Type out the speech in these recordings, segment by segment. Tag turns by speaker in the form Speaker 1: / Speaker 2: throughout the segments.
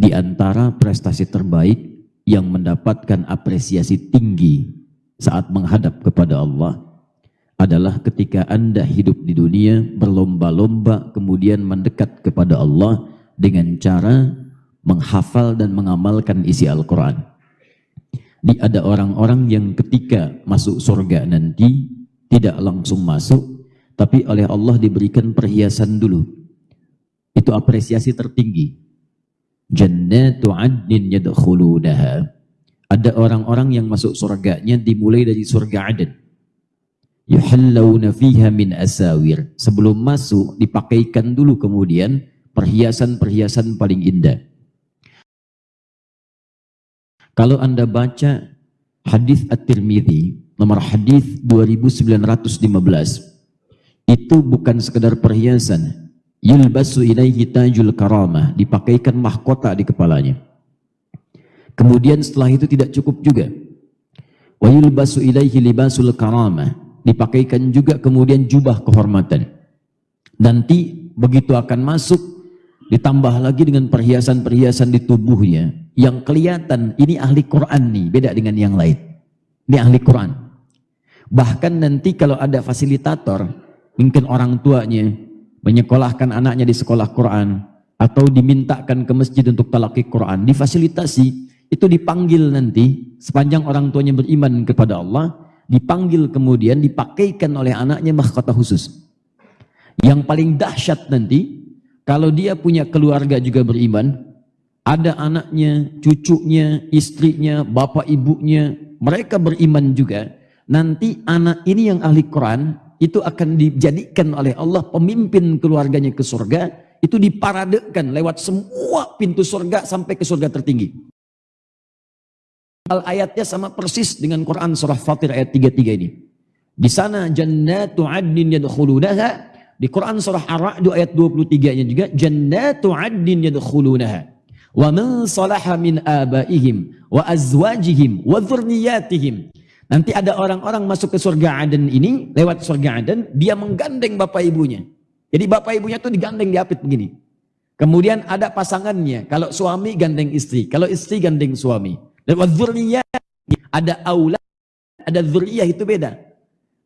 Speaker 1: di antara prestasi terbaik yang mendapatkan apresiasi tinggi saat menghadap kepada Allah adalah ketika Anda hidup di dunia berlomba-lomba kemudian mendekat kepada Allah dengan cara menghafal dan mengamalkan isi Al-Quran. Di ada orang-orang yang ketika masuk surga nanti tidak langsung masuk, tapi oleh Allah diberikan perhiasan dulu. Itu apresiasi tertinggi. Jannatu adnin yadkhulunaha. Ada orang-orang yang masuk surganya dimulai dari surga Aden. Yuhallawna fiha min asawir. Sebelum masuk dipakaikan dulu kemudian perhiasan-perhiasan paling indah. Kalau Anda baca hadis At-Tirmidzi nomor hadis 2915 itu bukan sekedar perhiasan, yulbasu ilaihi tajul karamah. Dipakaikan mahkota di kepalanya. Kemudian setelah itu tidak cukup juga. Wa yulbasu ilaihi libasul karamah. Dipakaikan juga kemudian jubah kehormatan. Nanti begitu akan masuk ditambah lagi dengan perhiasan-perhiasan di tubuhnya yang kelihatan ini ahli Quran nih beda dengan yang lain. Ini ahli Quran. Bahkan nanti kalau ada fasilitator mungkin orang tuanya menyekolahkan anaknya di sekolah Quran atau dimintakan ke masjid untuk talaki Quran, difasilitasi, itu dipanggil nanti sepanjang orang tuanya beriman kepada Allah, dipanggil kemudian dipakaikan oleh anaknya mahkota khusus. Yang paling dahsyat nanti, kalau dia punya keluarga juga beriman, ada anaknya, cucunya, istrinya, bapak ibunya, mereka beriman juga, nanti anak ini yang ahli Quran, itu akan dijadikan oleh Allah pemimpin keluarganya ke surga, itu diparadekan lewat semua pintu surga sampai ke surga tertinggi. Al ayatnya sama persis dengan Quran surah Fatir ayat 33 ini. Di sana jannatu adnin yadkhulunaha. Di Quran surah Ar-Ra'd ayat 23-nya juga jannatu adnin yadkhulunaha. Wa man salaha min abaihim wa azwajihim wa dzurriyyatihim Nanti ada orang-orang masuk ke surga Aden ini, lewat surga Aden, dia menggandeng bapak ibunya. Jadi bapak ibunya tuh digandeng diapit begini. Kemudian ada pasangannya, kalau suami gandeng istri, kalau istri gandeng suami. Lewat zuriyah, ada aulad, ada zuriyah itu beda.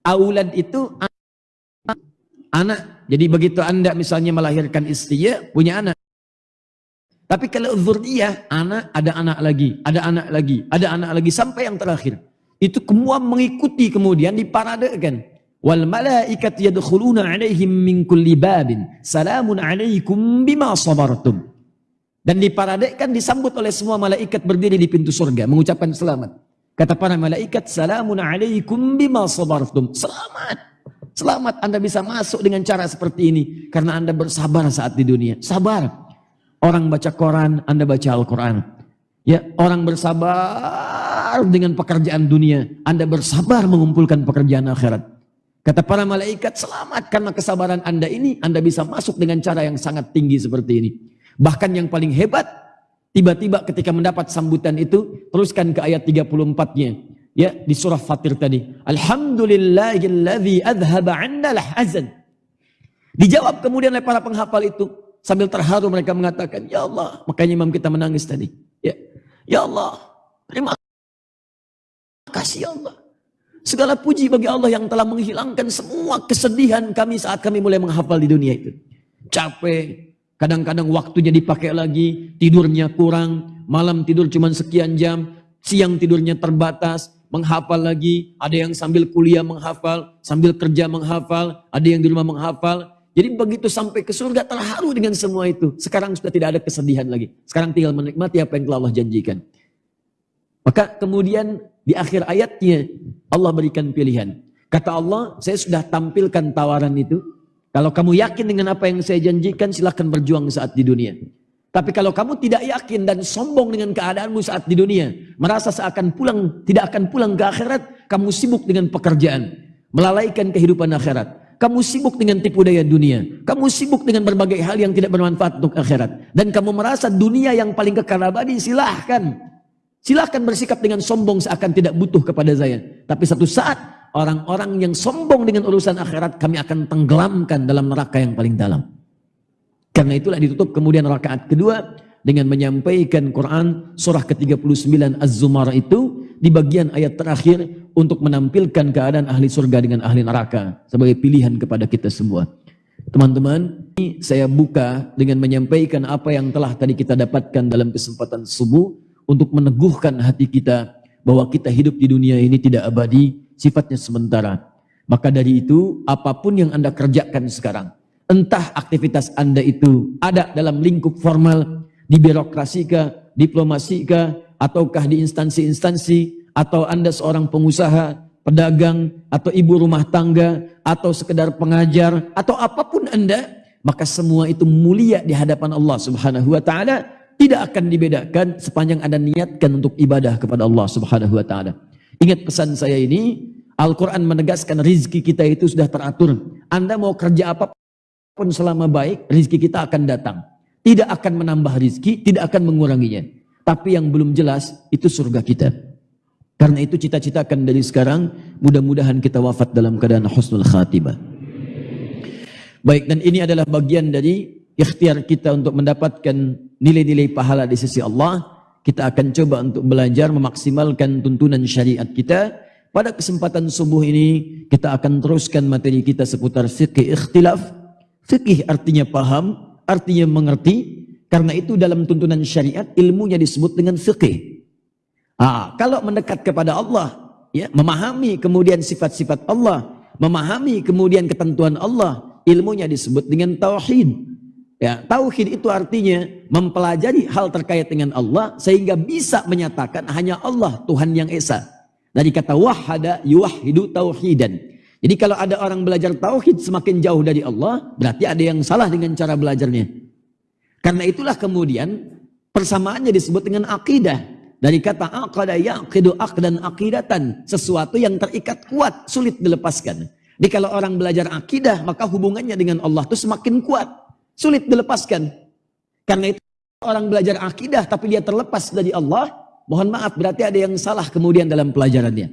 Speaker 1: Aulad itu anak. anak. Jadi begitu anda misalnya melahirkan istri, ya punya anak. Tapi kalau zuriyah, anak, ada anak lagi, ada anak lagi, ada anak lagi, sampai yang terakhir itu semua mengikuti kemudian diparadekan wal malaikat yadkhuluna alaihim min kulli babin. Salamun alaikum bima sabartum. Dan diparadekan disambut oleh semua malaikat berdiri di pintu surga mengucapkan selamat. Kata para malaikat salamun alaikum bima sabartum. Selamat. Selamat anda bisa masuk dengan cara seperti ini karena anda bersabar saat di dunia. Sabar. Orang baca Quran anda baca Al-Quran. Ya orang bersabar bersabar dengan pekerjaan dunia. Anda bersabar mengumpulkan pekerjaan akhirat. Kata para malaikat, selamat karena kesabaran Anda ini, Anda bisa masuk dengan cara yang sangat tinggi seperti ini. Bahkan yang paling hebat, tiba-tiba ketika mendapat sambutan itu, teruskan ke ayat 34-nya. Ya, di surah Fatir tadi. Alhamdulillahilladzi adhaba anna lahazan. Dijawab kemudian oleh para penghafal itu. Sambil terharu mereka mengatakan, Ya Allah. Makanya imam kita menangis tadi. Ya, ya Allah. Terima kasih Allah. Segala puji bagi Allah yang telah menghilangkan semua kesedihan kami saat kami mulai menghafal di dunia itu. Capek, kadang-kadang waktunya dipakai lagi, tidurnya kurang, malam tidur cuma sekian jam, siang tidurnya terbatas, menghafal lagi, ada yang sambil kuliah menghafal, sambil kerja menghafal, ada yang di rumah menghafal. Jadi begitu sampai ke surga terharu dengan semua itu. Sekarang sudah tidak ada kesedihan lagi. Sekarang tinggal menikmati apa yang telah Allah janjikan. Maka kemudian di akhir ayatnya Allah berikan pilihan. Kata Allah, saya sudah tampilkan tawaran itu. Kalau kamu yakin dengan apa yang saya janjikan, silahkan berjuang saat di dunia. Tapi kalau kamu tidak yakin dan sombong dengan keadaanmu saat di dunia, merasa seakan pulang, tidak akan pulang ke akhirat, kamu sibuk dengan pekerjaan, melalaikan kehidupan akhirat. Kamu sibuk dengan tipu daya dunia. Kamu sibuk dengan berbagai hal yang tidak bermanfaat untuk akhirat. Dan kamu merasa dunia yang paling kekal abadi, silahkan. Silahkan bersikap dengan sombong seakan tidak butuh kepada saya. Tapi satu saat orang-orang yang sombong dengan urusan akhirat kami akan tenggelamkan dalam neraka yang paling dalam. Karena itulah ditutup kemudian rakaat kedua dengan menyampaikan Quran surah ke-39 Az-Zumar itu di bagian ayat terakhir untuk menampilkan keadaan ahli surga dengan ahli neraka sebagai pilihan kepada kita semua. Teman-teman, saya buka dengan menyampaikan apa yang telah tadi kita dapatkan dalam kesempatan subuh untuk meneguhkan hati kita bahwa kita hidup di dunia ini tidak abadi, sifatnya sementara. Maka dari itu, apa pun yang Anda kerjakan sekarang, entah aktivitas Anda itu ada dalam lingkup formal, di birokrasi kah, diplomasi kah, ataukah di instansi-instansi, atau Anda seorang pengusaha, pedagang, atau ibu rumah tangga, atau sekedar pengajar, atau apa pun Anda, maka semua itu mulia di hadapan Allah Subhanahu wa taala, tidak akan dibedakan sepanjang Anda niatkan untuk ibadah kepada Allah Subhanahu wa taala. Ingat pesan saya ini, Al-Quran menegaskan rizki kita itu sudah teratur. Anda mau kerja apa pun selama baik, rizki kita akan datang. Tidak akan menambah rizki, tidak akan menguranginya. Tapi yang belum jelas, itu surga kita. Karena itu cita-citakan dari sekarang, mudah-mudahan kita wafat dalam keadaan husnul khatimah. Baik, dan ini adalah bagian dari ikhtiar kita untuk mendapatkan nilai-nilai pahala di sisi Allah. Kita akan coba untuk belajar memaksimalkan tuntunan syariat kita pada kesempatan subuh ini kita akan teruskan materi kita seputar fikih ikhtilaf. Fikih artinya paham, artinya mengerti. Karena itu dalam tuntunan syariat ilmunya disebut dengan fikih. Ah, kalau mendekat kepada Allah, ya, memahami kemudian sifat-sifat Allah, memahami kemudian ketentuan Allah, ilmunya disebut dengan tauhid. Ya, tauhid itu artinya mempelajari hal terkait dengan Allah sehingga bisa menyatakan hanya Allah Tuhan yang esa. Dari kata wahada yuwahidu tauhidan. Jadi kalau ada orang belajar tauhid semakin jauh dari Allah, berarti ada yang salah dengan cara belajarnya. Karena itulah kemudian persamaannya disebut dengan akidah. Dari kata aqada yaqidu aqdan aqidatan, sesuatu yang terikat kuat, sulit dilepaskan. Jadi kalau orang belajar akidah, maka hubungannya dengan Allah itu semakin kuat, sulit dilepaskan. Karena itu orang belajar akidah tapi dia terlepas dari Allah, Mohon maaf berarti ada yang salah kemudian dalam pelajarannya.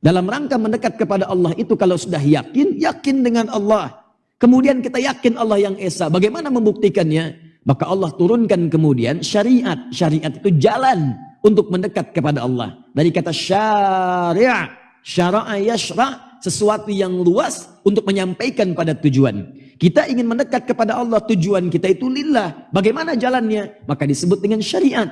Speaker 1: Dalam rangka mendekat kepada Allah itu kalau sudah yakin, yakin dengan Allah. Kemudian kita yakin Allah yang Esa. Bagaimana membuktikannya? Maka Allah turunkan kemudian syariat. Syariat itu jalan untuk mendekat kepada Allah. Dari kata syariah, syara'a yashra' sesuatu yang luas untuk menyampaikan pada tujuan. Kita ingin mendekat kepada Allah, tujuan kita itu lillah. Bagaimana jalannya? Maka disebut dengan syariat.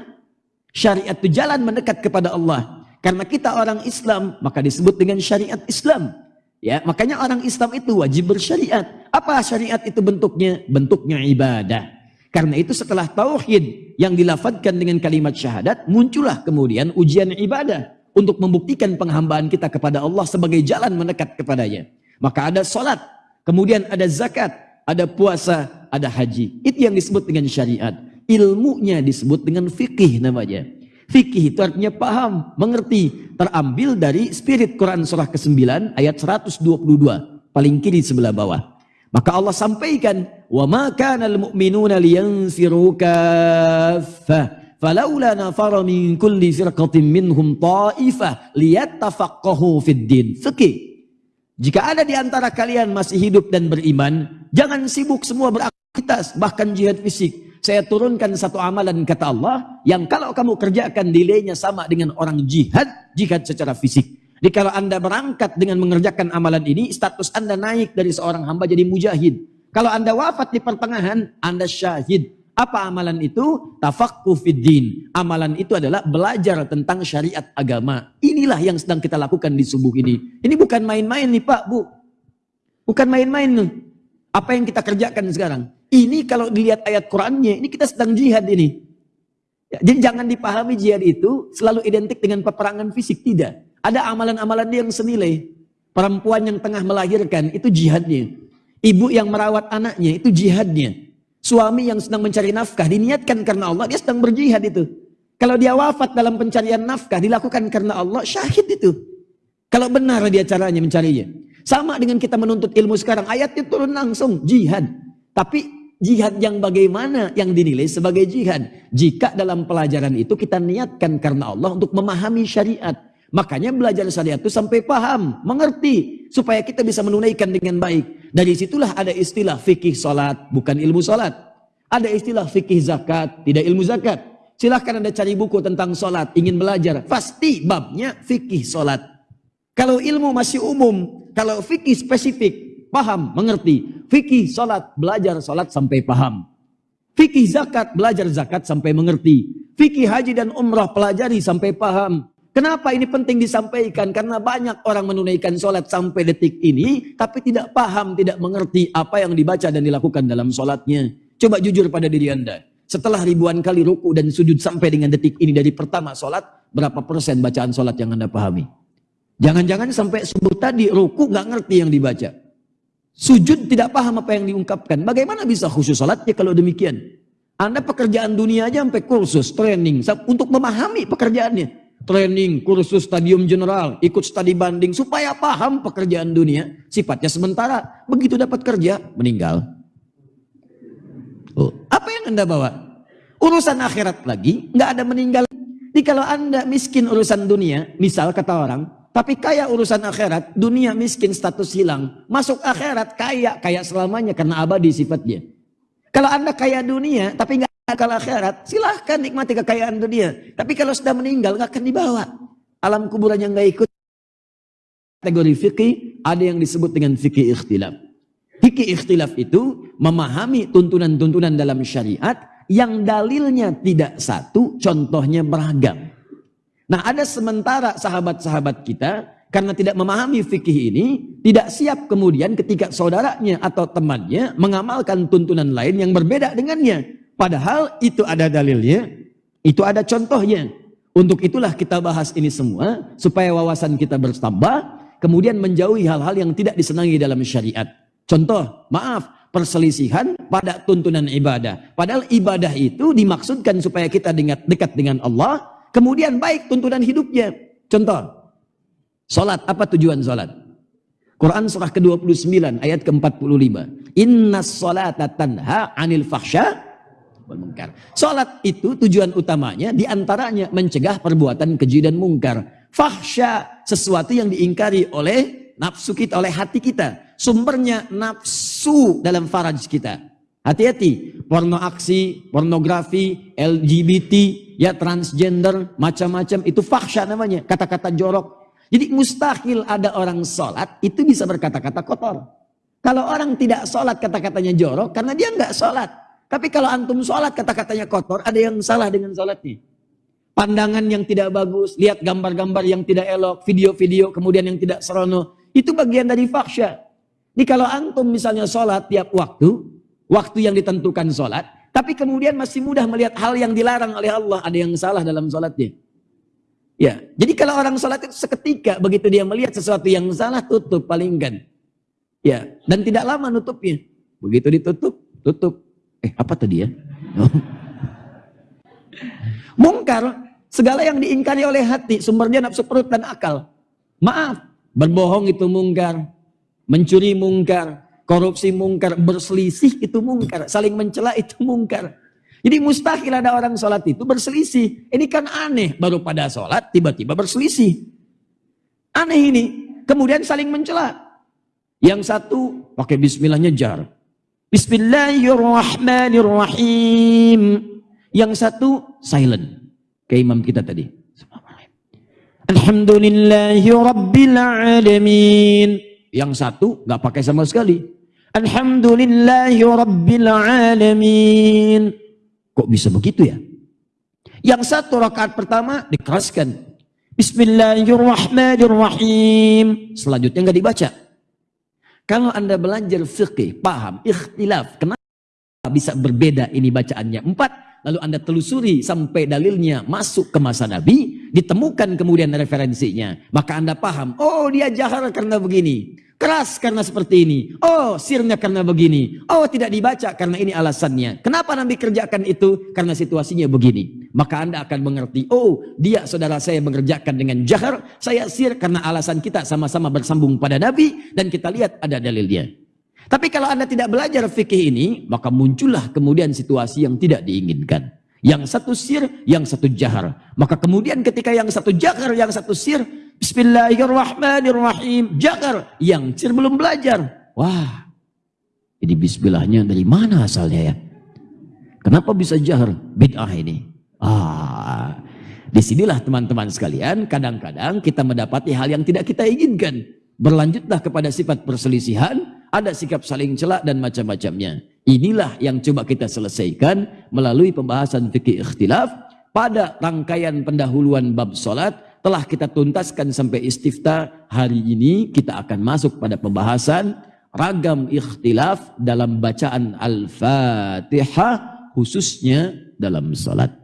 Speaker 1: Syariat itu jalan mendekat kepada Allah. Karena kita orang Islam, maka disebut dengan syariat Islam. Ya, makanya orang Islam itu wajib bersyariat. Apa syariat itu bentuknya? Bentuknya ibadah. Karena itu setelah tauhid yang dilafadkan dengan kalimat syahadat, muncullah kemudian ujian ibadah untuk membuktikan penghambaan kita kepada Allah sebagai jalan mendekat kepadanya. Maka ada solat, kemudian ada zakat, ada puasa, ada haji. Itu yang disebut dengan syariat ilmunya disebut dengan fikih namanya. Fikih itu artinya paham, mengerti. Terambil dari spirit Quran surah ke-9 ayat 122. Paling kiri sebelah bawah. Maka Allah sampaikan, "Wa ma kana al-mu'minuna liyanfiru kaffah, falaula nafara min kulli firqatin minhum ta'ifah din." Fikih. Jika ada di antara kalian masih hidup dan beriman, jangan sibuk semua beraktivitas, bahkan jihad fisik saya turunkan satu amalan kata Allah yang kalau kamu kerjakan nilainya sama dengan orang jihad, jihad secara fisik. Jadi kalau anda berangkat dengan mengerjakan amalan ini, status anda naik dari seorang hamba jadi mujahid. Kalau anda wafat di pertengahan, anda syahid. Apa amalan itu? Tafakku fiddin. Amalan itu adalah belajar tentang syariat agama. Inilah yang sedang kita lakukan di subuh ini. Ini bukan main-main nih Pak, Bu. Bukan main-main nih. Apa yang kita kerjakan sekarang? Ini kalau dilihat ayat Qurannya, ini kita sedang jihad ini. Ya, jadi jangan dipahami jihad itu selalu identik dengan peperangan fisik, tidak. Ada amalan-amalan yang senilai. Perempuan yang tengah melahirkan, itu jihadnya. Ibu yang merawat anaknya, itu jihadnya. Suami yang sedang mencari nafkah, diniatkan karena Allah, dia sedang berjihad itu. Kalau dia wafat dalam pencarian nafkah, dilakukan karena Allah, syahid itu. Kalau benar dia caranya mencarinya. Sama dengan kita menuntut ilmu sekarang, ayatnya turun langsung, jihad. Tapi Jihad yang bagaimana yang dinilai sebagai jihad? Jika dalam pelajaran itu kita niatkan karena Allah untuk memahami syariat. Makanya belajar syariat itu sampai paham, mengerti. Supaya kita bisa menunaikan dengan baik. Dari situlah ada istilah fikih salat, bukan ilmu salat. Ada istilah fikih zakat, tidak ilmu zakat. Silahkan Anda cari buku tentang sholat, ingin belajar. Pasti babnya fikih sholat. Kalau ilmu masih umum, kalau fikih spesifik, paham, mengerti. Fikih sholat, belajar sholat sampai paham. Fikih zakat, belajar zakat sampai mengerti. Fikih haji dan umrah, pelajari sampai paham. Kenapa ini penting disampaikan? Karena banyak orang menunaikan sholat sampai detik ini, tapi tidak paham, tidak mengerti apa yang dibaca dan dilakukan dalam sholatnya. Coba jujur pada diri anda. Setelah ribuan kali ruku dan sujud sampai dengan detik ini dari pertama sholat, berapa persen bacaan sholat yang anda pahami? Jangan-jangan sampai subuh tadi ruku nggak ngerti yang dibaca. Sujud tidak paham apa yang diungkapkan. Bagaimana bisa khusus sholatnya kalau demikian? Anda pekerjaan dunia aja sampai kursus, training, untuk memahami pekerjaannya. Training, kursus stadium general, ikut studi banding, supaya paham pekerjaan dunia. Sifatnya sementara, begitu dapat kerja, meninggal. Oh, apa yang Anda bawa? Urusan akhirat lagi, nggak ada meninggal. Jadi kalau Anda miskin urusan dunia, misal kata orang, tapi kaya urusan akhirat, dunia miskin status hilang. Masuk akhirat kaya, kaya selamanya karena abadi sifatnya. Kalau Anda kaya dunia, tapi nggak akal akhirat, silahkan nikmati kekayaan dunia. Tapi kalau sudah meninggal, nggak akan dibawa. Alam kuburan yang nggak ikut. Kategori fikih, ada yang disebut dengan fikih ikhtilaf. Fikih ikhtilaf itu memahami tuntunan-tuntunan dalam syariat yang dalilnya tidak satu, contohnya beragam. Nah ada sementara sahabat-sahabat kita karena tidak memahami fikih ini, tidak siap kemudian ketika saudaranya atau temannya mengamalkan tuntunan lain yang berbeda dengannya. Padahal itu ada dalilnya, itu ada contohnya. Untuk itulah kita bahas ini semua, supaya wawasan kita bertambah, kemudian menjauhi hal-hal yang tidak disenangi dalam syariat. Contoh, maaf, perselisihan pada tuntunan ibadah. Padahal ibadah itu dimaksudkan supaya kita dekat dengan Allah, kemudian baik tuntunan hidupnya. Contoh, salat apa tujuan salat? Quran surah ke-29 ayat ke-45. Inna salata tanha anil fahsya wal munkar. Salat itu tujuan utamanya di antaranya mencegah perbuatan keji dan mungkar. Fahsya sesuatu yang diingkari oleh nafsu kita, oleh hati kita sumbernya nafsu dalam faraj kita. Hati-hati, porno aksi, pornografi, LGBT, ya transgender, macam-macam itu fahsya namanya, kata-kata jorok. Jadi mustahil ada orang sholat itu bisa berkata-kata kotor. Kalau orang tidak sholat kata-katanya jorok karena dia nggak sholat. Tapi kalau antum sholat kata-katanya kotor, ada yang salah dengan sholatnya. Pandangan yang tidak bagus, lihat gambar-gambar yang tidak elok, video-video kemudian yang tidak serono, itu bagian dari fahsya. Jadi kalau antum misalnya sholat tiap waktu, waktu yang ditentukan sholat, tapi kemudian masih mudah melihat hal yang dilarang oleh Allah, ada yang salah dalam sholatnya. Ya, jadi kalau orang sholat itu seketika begitu dia melihat sesuatu yang salah tutup palingkan. Ya, dan tidak lama nutupnya. Begitu ditutup, tutup. Eh, apa tadi ya? Mungkar, segala yang diingkari oleh hati, sumbernya nafsu perut dan akal. Maaf, berbohong itu mungkar, mencuri mungkar, korupsi mungkar, berselisih itu mungkar, saling mencela itu mungkar. Jadi mustahil ada orang sholat itu berselisih. Ini kan aneh, baru pada sholat tiba-tiba berselisih. Aneh ini, kemudian saling mencela. Yang satu pakai bismillahnya jar. Bismillahirrahmanirrahim. Yang satu silent. Kayak imam kita tadi. Alhamdulillahi Rabbil Alamin. Yang satu nggak pakai sama sekali. Alhamdulillahi Rabbil Alamin. Kok bisa begitu ya? Yang satu rakaat pertama dikeraskan. Bismillahirrahmanirrahim. Selanjutnya nggak dibaca. Kalau anda belajar fikih, paham, ikhtilaf, kenapa bisa berbeda ini bacaannya? Empat, lalu anda telusuri sampai dalilnya masuk ke masa Nabi, ditemukan kemudian referensinya, maka anda paham, oh dia jahar karena begini, keras karena seperti ini, oh sirnya karena begini, oh tidak dibaca karena ini alasannya. Kenapa Nabi kerjakan itu? Karena situasinya begini. Maka anda akan mengerti, oh dia saudara saya mengerjakan dengan jahar, saya sir karena alasan kita sama-sama bersambung pada Nabi, dan kita lihat ada dalilnya. Tapi kalau Anda tidak belajar fikih ini, maka muncullah kemudian situasi yang tidak diinginkan. Yang satu sir, yang satu jahar. Maka kemudian ketika yang satu jahar, yang satu sir, Bismillahirrahmanirrahim, jahar. Yang sir belum belajar. Wah, ini bismillahnya dari mana asalnya ya? Kenapa bisa jahar? Bid'ah ini. Ah, di sinilah teman-teman sekalian, kadang-kadang kita mendapati hal yang tidak kita inginkan. Berlanjutlah kepada sifat perselisihan, ada sikap saling celak dan macam-macamnya. Inilah yang coba kita selesaikan melalui pembahasan fikih ikhtilaf pada rangkaian pendahuluan bab solat telah kita tuntaskan sampai istifta hari ini kita akan masuk pada pembahasan ragam ikhtilaf dalam bacaan Al-Fatihah khususnya dalam salat.